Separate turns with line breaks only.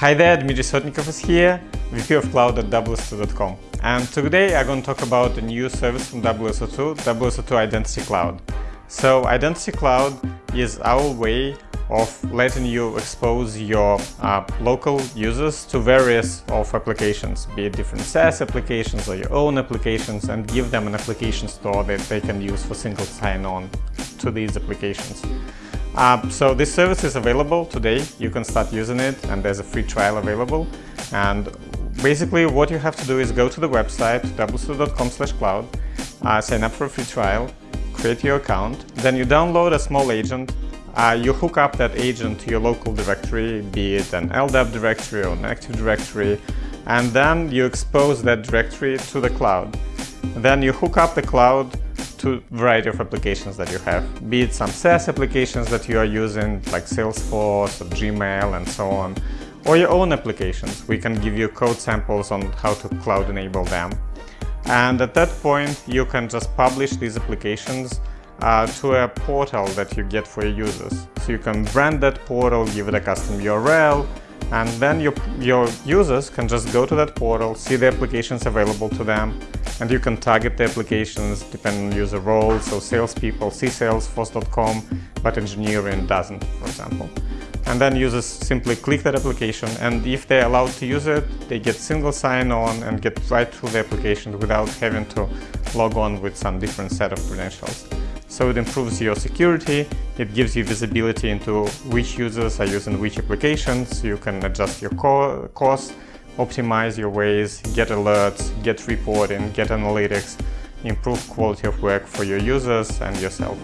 Hi there, Dmitry Sotnikov is here, VP of Cloud at WSO2.com. And today I'm going to talk about a new service from WSO2, WSO2 Identity Cloud. So Identity Cloud is our way of letting you expose your uh, local users to various of applications, be it different SaaS applications or your own applications, and give them an application store that they can use for single sign-on to these applications. Uh, so this service is available today. You can start using it and there's a free trial available. And basically what you have to do is go to the website wso2.com cloud, uh, sign up for a free trial, create your account, then you download a small agent, uh, you hook up that agent to your local directory, be it an LDAP directory or an Active Directory, and then you expose that directory to the cloud. Then you hook up the cloud to variety of applications that you have, be it some SaaS applications that you are using like Salesforce or Gmail and so on, or your own applications. We can give you code samples on how to cloud enable them. And at that point, you can just publish these applications uh, to a portal that you get for your users. So you can brand that portal, give it a custom URL, and then your, your users can just go to that portal, see the applications available to them, and you can target the applications depending on user roles. So salespeople see salesforce.com, but engineering doesn't, for example. And then users simply click that application, and if they're allowed to use it, they get single sign-on and get right through the application without having to log on with some different set of credentials. So it improves your security, it gives you visibility into which users are using which applications, you can adjust your co costs, optimize your ways, get alerts, get reporting, get analytics, improve quality of work for your users and yourself.